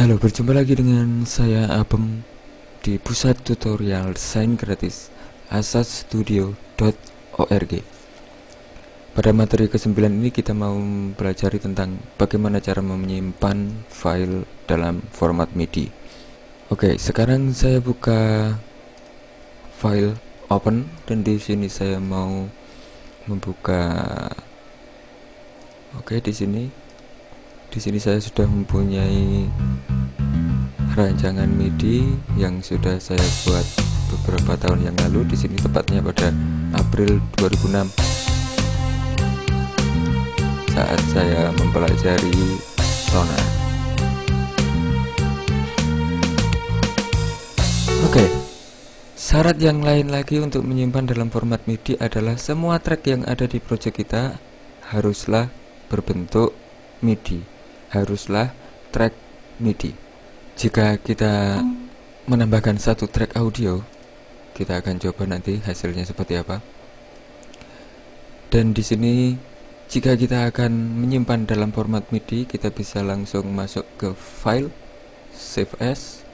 Halo, berjumpa lagi dengan saya Abem di pusat tutorial desain gratis asasstudio.org. Pada materi ke-9 ini kita mau belajar tentang bagaimana cara menyimpan file dalam format MIDI. Oke, sekarang saya buka file open dan di sini saya mau membuka Oke, di sini di sini saya sudah mempunyai rancangan MIDI yang sudah saya buat beberapa tahun yang lalu. Di sini tepatnya pada April 2006 saat saya mempelajari Sonar. Oke, syarat yang lain lagi untuk menyimpan dalam format MIDI adalah semua track yang ada di project kita haruslah berbentuk MIDI haruslah track MIDI jika kita menambahkan satu track audio kita akan coba nanti hasilnya seperti apa. Dan di sini jika kita akan menyimpan dalam format MIDI kita bisa langsung masuk ke file save as.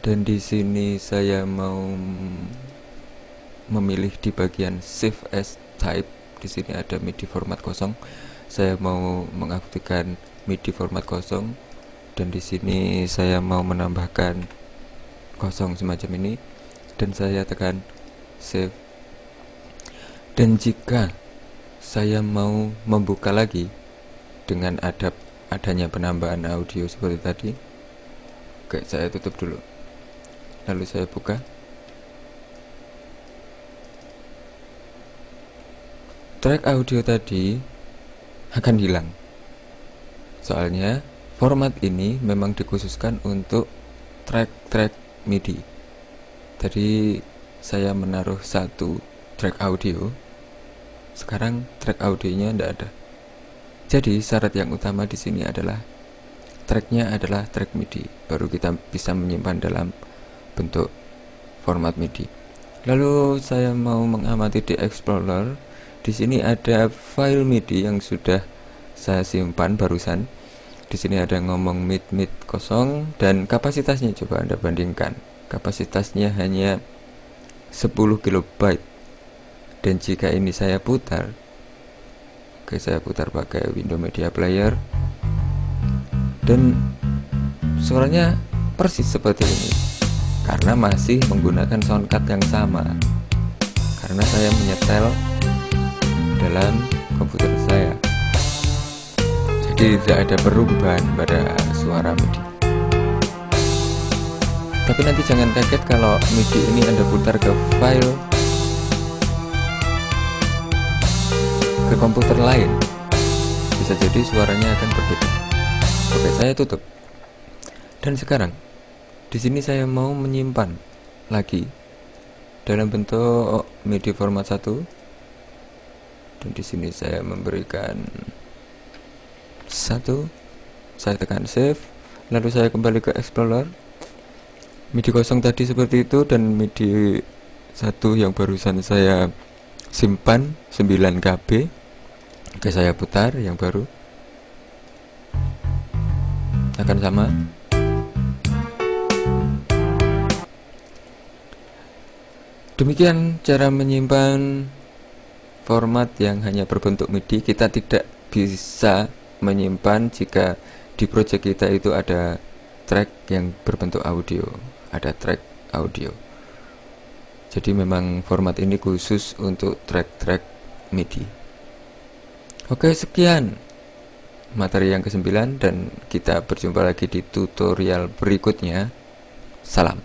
Dan di sini saya mau memilih di bagian save as type. Di sini ada MIDI format kosong. Saya mau mengaktifkan MIDI format kosong dan di sini saya mau menambahkan kosong semacam ini. Dan saya tekan save. Dan jika saya mau membuka lagi dengan ada adanya penambahan audio seperti tadi oke saya tutup dulu. Lalu saya buka. Track audio tadi akan hilang. Soalnya format ini memang dikhususkan untuk track-track MIDI. Tadi saya menaruh satu track audio. Sekarang track audionya tidak ada. Jadi syarat yang utama di sini adalah tracknya adalah track MIDI. Baru kita bisa menyimpan dalam bentuk format MIDI. Lalu saya mau mengamati di Explorer. Di sini ada file MIDI yang sudah saya simpan barusan. Di sini ada ngomong mid mid kosong dan kapasitasnya coba Anda bandingkan. Kapasitasnya hanya 10 kilobyte. Dan jika ini saya putar Oke, saya putar pakai Windows Media Player. Dan suaranya persis seperti ini. Karena masih menggunakan soundcard yang sama. Karena saya menyetel dalam tidak ada perubahan pada suara MIDI tapi nanti jangan kaget kalau MIDI ini anda putar ke file ke komputer lain. Bisa jadi suaranya akan berbeda. Oke saya tutup. Dan sekarang di sini saya mau menyimpan lagi dalam bentuk MIDI format 1 dan di sini saya memberikan satu saya tekan save lalu saya kembali ke explorer. MIDI kosong tadi seperti itu dan MIDI satu yang barusan saya simpan 9 KB oke saya putar yang baru. Akan sama. Demikian cara menyimpan format yang hanya berbentuk MIDI. Kita tidak bisa menyimpan jika di project kita itu ada track yang berbentuk audio ada track audio. Jadi memang format ini khusus untuk track-track MIDI. Oke sekian materi yang ke-9 dan kita berjumpa lagi di tutorial berikutnya. Salam